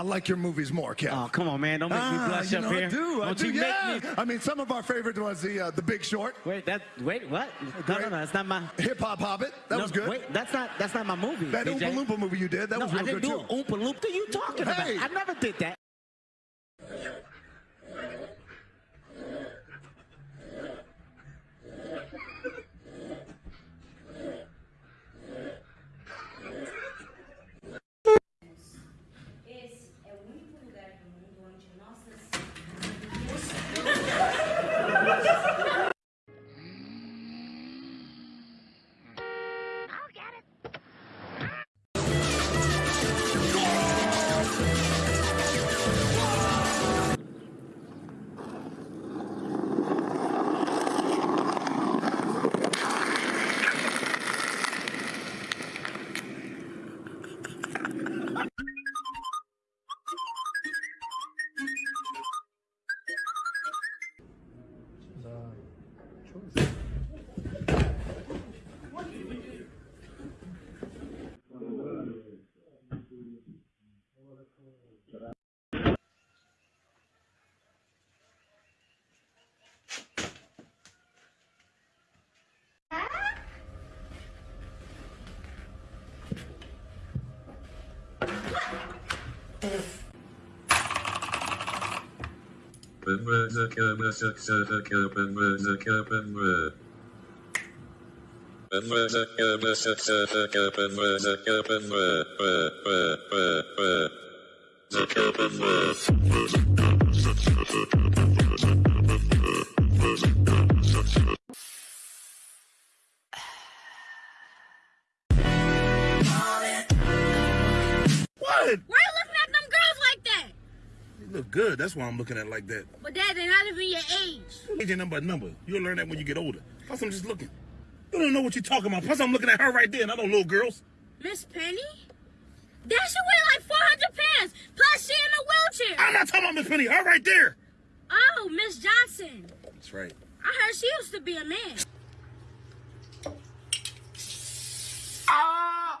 I like your movies more, Kev. Oh, come on, man. Don't make me Ah, blush up know, here. I do. I Don't do. you yeah. make me. I mean, some of our favorites was the uh, the Big Short, Wait, that. Wait, what? No, no, no. That's not my. Hip Hop Hobbit. That no, was good. Wait, that's not. That's not my movie. that DJ. Oompa Loompa movie you did, that no, was real I didn't good do too. Oompa Loompa. What are you talking Hey. about? I never did that. What you looking at them girls like that? You look good. That's why I'm looking at it like that. But dad, they're not even your age. Age ain't number a number. You'll learn that when you get older. Plus, I'm just looking. You don't know what you're talking about. Plus, I'm looking at her right there, and I know little girls. Miss Penny? That should weigh like 400 pounds. Plus, she in a wheelchair. I'm not talking about Miss Penny. Her right there. Oh, Miss Johnson. That's right. I heard she used to be a man. Ah!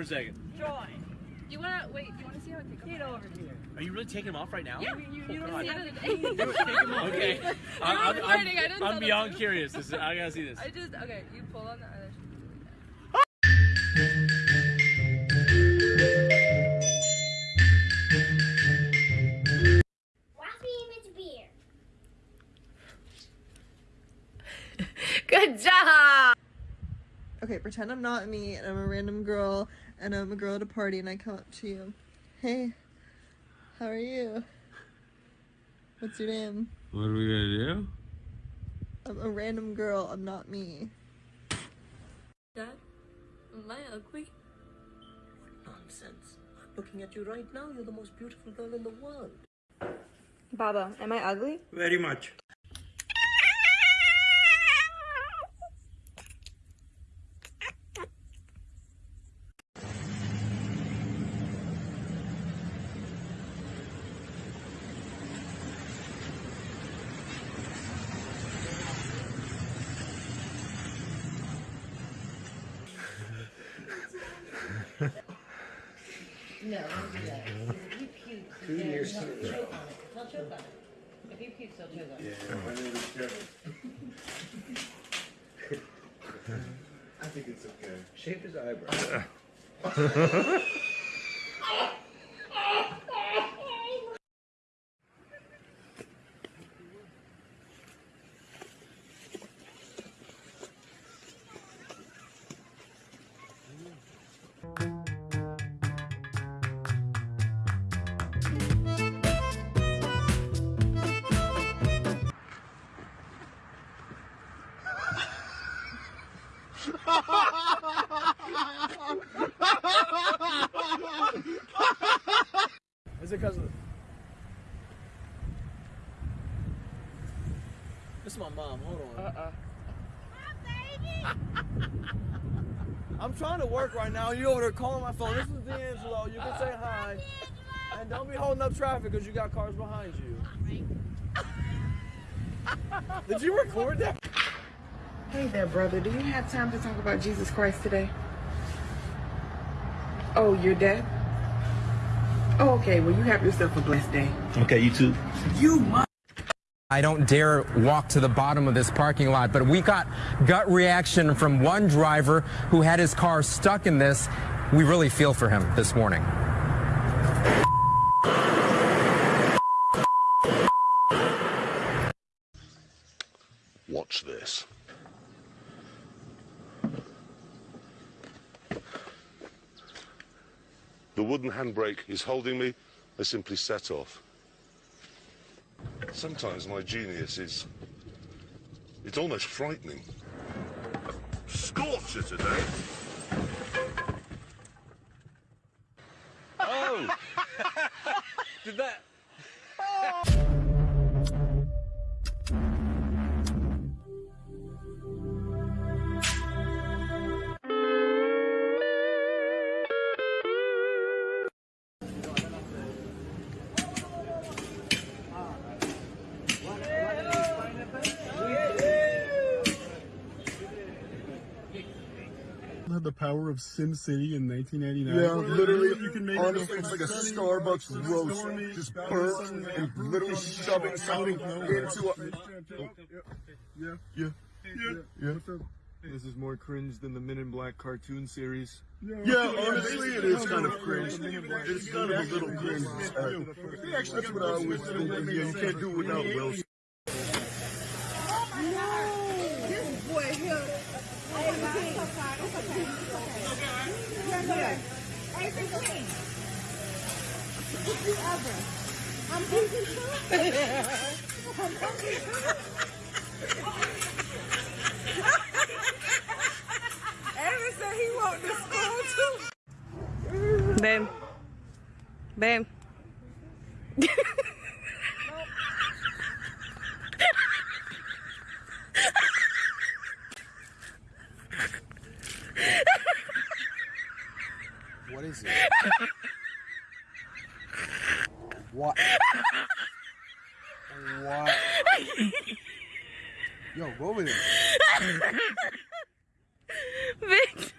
for a second. You wanna wait? You wanna see how I take them? over here. Are you really taking them off right now? Yeah, you, you Oh, don't see God. how to Take 'em off. Okay. I'm, I'm, recording, I I'm, didn't I'm beyond curious. This is, I gotta see this. I just okay. You pull on the eyelash. Watch me image beer. Good job. Okay, pretend I'm not me and I'm a random girl and I'm a girl at a party and I come up to you. Hey, how are you? What's your name? What are we gonna do? I'm a random girl, I'm not me. Dad, am I ugly? What Nonsense. I'm looking at you right now. You're the most beautiful girl in the world. Baba, am I ugly? Very much. No, don't do that. If you puke, Two years. He'll choke on it. He'll choke on it. If he pukes, he'll choke on it. I think it's okay. Shape his eyebrow. Is it because of? This is my mom. Hold on. Uh I'm trying to work right now. You over there calling my phone. This is D'Angelo. You can say hi. And don't be holding up traffic because you got cars behind you. Did you record that? Hey there, brother. Do you have time to talk about Jesus Christ today? Oh, you're dead? Oh, okay. Well, you have yourself a blessed day. Okay, you too. You must. I don't dare walk to the bottom of this parking lot, but we got gut reaction from one driver who had his car stuck in this. We really feel for him this morning. Watch this. The wooden handbrake is holding me. I simply set off. Sometimes my genius is. It's almost frightening. Scorcher today. Oh! Did that? Power of Sim City in 1989. Yeah, literally, You can make honestly, it it's like a sunny, Starbucks roast. stormy, Just burnt sun, and literally shoving something into a. Oh, yeah, yeah, yeah, yeah. This is more cringe than the Men in Black cartoon series. Yeah, honestly, it is kind of cringe. It's kind of a little cringe. That's what I was thinking. Yeah, you can't do it without Will. This boy here. I'm Aaron said he want to school too. Babe. Babe. What is it? What? What? Yo, go over there. Vic.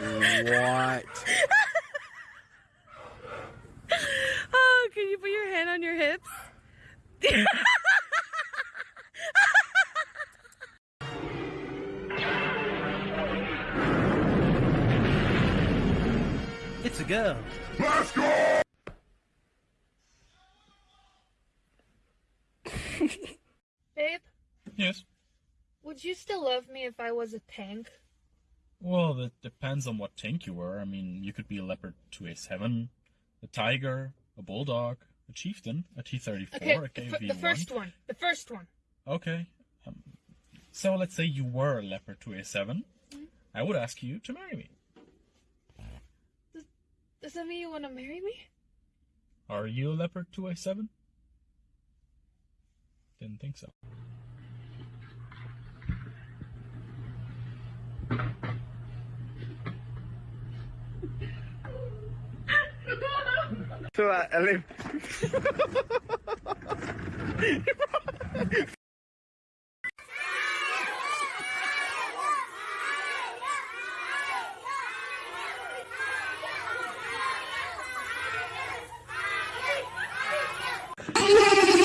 What? Oh, can you put your hand on your hips? Babe, Yes. would you still love me if I was a tank? Well, that depends on what tank you were. I mean, you could be a Leopard 2A7, a Tiger, a Bulldog, a Chieftain, a T34, Okay, a the, KV1. the first one. The first one. Okay. Um, so let's say you were a Leopard 2A7. I would ask you to marry me. Does that mean you want to marry me? Are you a Leopard 2A7? Didn't think so. so uh, I, I live.